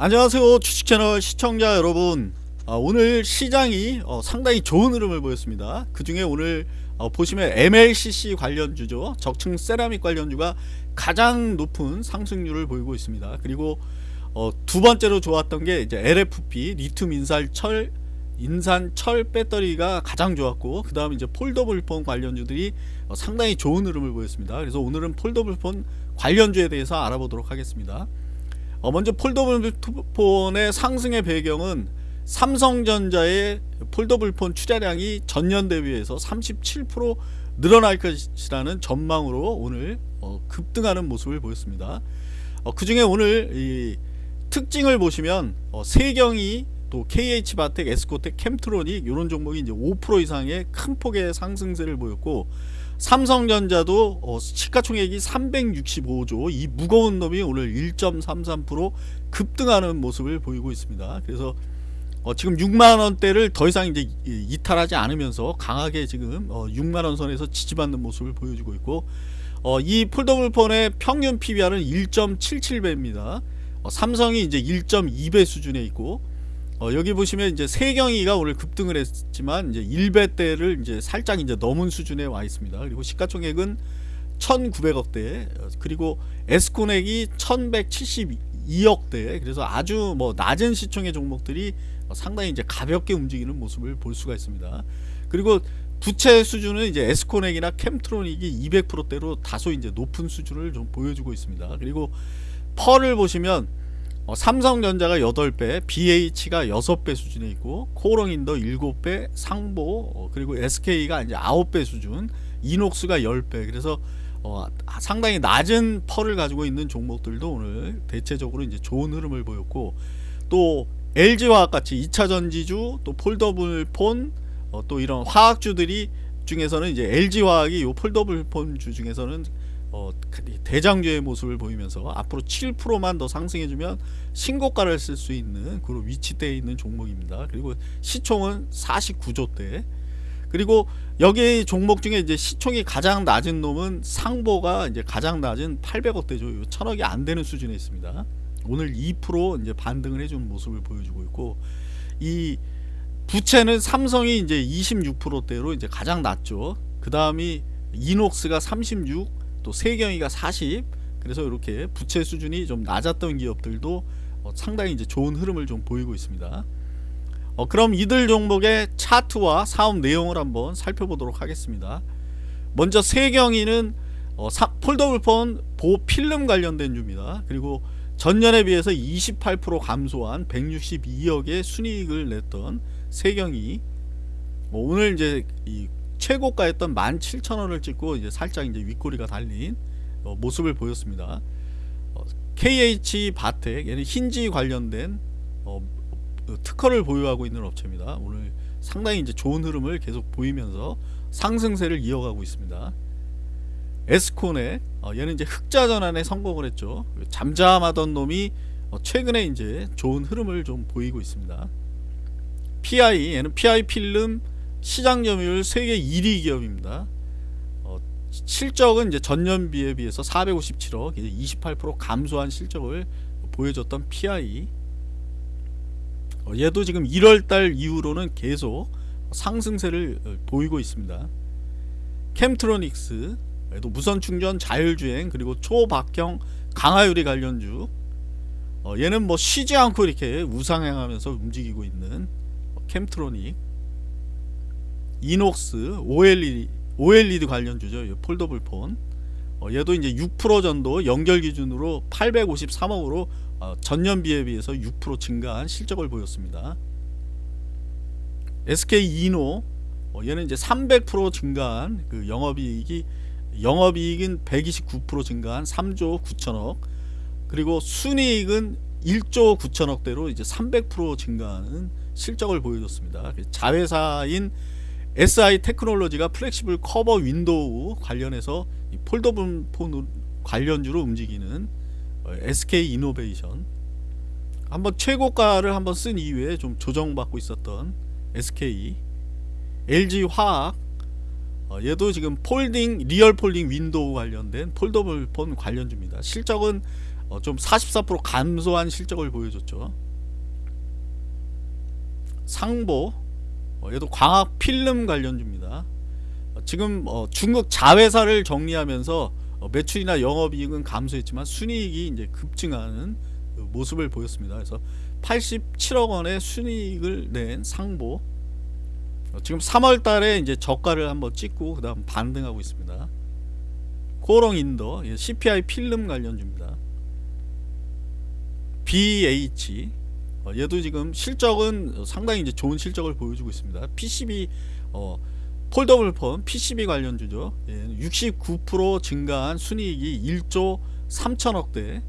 안녕하세요 주식채널 시청자 여러분. 아, 오늘 시장이 어, 상당히 좋은 흐름을 보였습니다. 그 중에 오늘 어, 보시면 MLCC 관련주죠 적층 세라믹 관련주가 가장 높은 상승률을 보이고 있습니다. 그리고 어, 두 번째로 좋았던 게 이제 LFP 리튬 인산 철 인산 철 배터리가 가장 좋았고 그 다음 이제 foldable phone 관련주들이 어, 상당히 좋은 흐름을 보였습니다. 그래서 오늘은 foldable phone 관련주에 대해서 알아보도록 하겠습니다 어, 먼저 foldable phone의 상승의 배경은 삼성전자의 foldable phone 출하량이 전년 대비해서 37% 늘어날 것이라는 전망으로 오늘 어, 급등하는 모습을 보였습니다. 어, 그 중에 오늘 이 특징을 보시면 어, 세경이 또 KH바텍, 에스코텍, 켐트로닉 이런 종목이 이제 5% 이상의 큰 폭의 상승세를 보였고 삼성전자도 어, 시가총액이 365조 이 무거운 놈이 오늘 1.33% 급등하는 모습을 보이고 있습니다. 그래서 어, 지금 6만원대를 더 이상 이제 이탈하지 않으면서 강하게 지금 어, 6만원 선에서 지지받는 모습을 보여주고 있고 어, 이 폴더블폰의 평균 PBR은 1.77배입니다. 어, 삼성이 이제 1.2배 수준에 있고 어, 여기 보시면 이제 세경이가 오늘 급등을 했지만 이제 1배대를 이제 살짝 이제 넘은 수준에 와 있습니다. 그리고 시가총액은 1,900억대 그리고 에스코넥이 1,172억대 그래서 아주 뭐 낮은 시총의 종목들이 상당히 이제 가볍게 움직이는 모습을 볼 수가 있습니다. 그리고 부채 수준은 이제 에스코넥이나 캠트로닉이 200%대로 다소 이제 높은 수준을 좀 보여주고 있습니다. 그리고 펄을 보시면 어, 삼성전자가 8배, BH가 6배 수준에 있고 코롱인더 7배, 상보 어, 그리고 SK가 이제 9배 수준, 이녹스가 10배. 그래서 어, 상당히 낮은 PER을 가지고 있는 종목들도 오늘 대체적으로 이제 좋은 흐름을 보였고 또 LG화학 같이 2차 전지주, 또 foldable phone, 어, 또 이런 화학주들이 중에서는 이제 LG화학이 요 foldable phone주 중에서는 어, 대장주의 모습을 보이면서 앞으로 7%만 더 상승해주면 신고가를 쓸 수 있는 그런 위치대에 있는 종목입니다. 그리고 시총은 49조대. 그리고 여기 종목 중에 이제 시총이 가장 낮은 놈은 상보가 이제 가장 낮은 800억대죠. 1000억이 안 되는 수준에 있습니다. 오늘 2% 이제 반등을 해주는 모습을 보여주고 있고 이 부채는 삼성이 이제 26%대로 이제 가장 낮죠. 그 다음이 이녹스가 36, 또 세경이가 40 그래서 이렇게 부채 수준이 좀 낮았던 기업들도 어, 상당히 이제 좋은 흐름을 좀 보이고 있습니다. 어, 그럼 이들 종목의 차트와 사업 내용을 한번 살펴보도록 하겠습니다. 먼저 세경이는 어, 폴더블폰 보필름 관련된 주입니다. 그리고 전년에 비해서 28% 감소한 162억의 순이익을 냈던 세경이 뭐 오늘 이제 이 최고가였던 17,000원을 찍고 이제 살짝 이제 윗꼬리가 달린 어, 모습을 보였습니다. 어, KH 바텍 얘는 힌지 관련된 어, 특허를 보유하고 있는 업체입니다. 오늘 상당히 이제 좋은 흐름을 계속 보이면서 상승세를 이어가고 있습니다. 에스콘의 어, 얘는 이제 흑자 전환에 성공을 했죠. 잠잠하던 놈이 어, 최근에 이제 좋은 흐름을 좀 보이고 있습니다. PI 얘는 PI 필름 시장 점유율 세계 1위 기업입니다. 어, 실적은 이제 전년비에 비해서 457억, 28% 감소한 실적을 보여줬던 PI. 어, 얘도 지금 1월달 이후로는 계속 상승세를 어, 보이고 있습니다. 캠트로닉스, 얘도 무선 충전 자율주행 그리고 초박형 강화유리 관련주. 어, 얘는 뭐 쉬지 않고 이렇게 우상향하면서 움직이고 있는 캠트로닉. 이녹스, OLED, OLED 관련주죠. 폴더블 폰. 어, 얘도 이제 6% 정도 연결 기준으로 853억으로 어, 전년 비에 비해서 6% 증가한 실적을 보였습니다. SK 이노 어, 얘는 이제 300% 증가한 그 영업이익이 영업이익은 129% 증가한 3조 9천억 그리고 순이익은 1조 9천억대로 이제 300% 증가하는 실적을 보여줬습니다. 자회사인 SI 테크놀로지가 flexible cover window 관련해서 foldable phone 관련주로 움직이는 SK 이노베이션 한번 최고가를 한번 쓴 이후에 좀 조정받고 있었던 SK LG 화학 어, 얘도 지금 folding real folding window 관련된 foldable phone 관련주입니다. 실적은 어, 좀44% 감소한 실적을 보여줬죠. 상보 어, 얘도 광학 필름 관련주입니다. 어, 지금 어, 중국 자회사를 정리하면서 어, 매출이나 영업이익은 감소했지만 순이익이 이제 급증하는 그 모습을 보였습니다. 그래서 87억 원의 순이익을 낸 상보 어, 지금 3월 달에 이제 저가를 한번 찍고 그다음 반등하고 있습니다. 코오롱 인더 예, CPI 필름 관련주입니다. BH 어, 얘도 지금 실적은 상당히 이제 좋은 실적을 보여주고 있습니다. PCB 어, foldable phone PCB 관련주죠. 예, 69% 증가한 순이익이 1조 3천억대